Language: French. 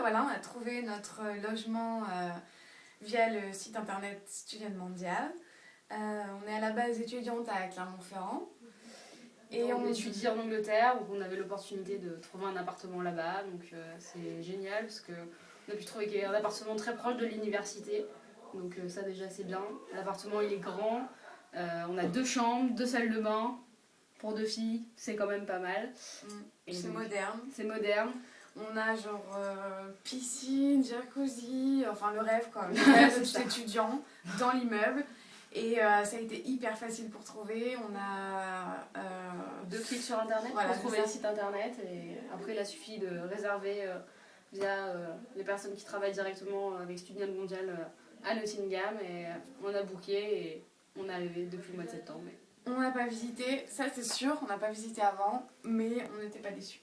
voilà, on a trouvé notre logement euh, via le site internet Student Mondial. Euh, on est à la base étudiante à Clermont-Ferrand. Et on, étudie en Angleterre, donc on avait l'opportunité de trouver un appartement là-bas, donc euh, c'est génial parce qu'on a pu trouver un appartement très proche de l'université, donc ça déjà c'est bien. L'appartement il est grand, on a deux chambres, deux salles de bain, pour deux filles, c'est quand même pas mal. Mm. C'est moderne. C'est moderne. On a genre euh, piscine, jacuzzi, enfin le rêve quoi, le rêve de étudiant dans l'immeuble. Et euh, ça a été hyper facile pour trouver. On a euh, deux clics sur internet pour trouver le site internet. Et après, il a suffi de réserver via les personnes qui travaillent directement avec Student Mondial à Nottingham. Et on a booké et on est arrivé depuis le mois de septembre. On n'a pas visité, ça c'est sûr, on n'a pas visité avant, mais on n'était pas déçus.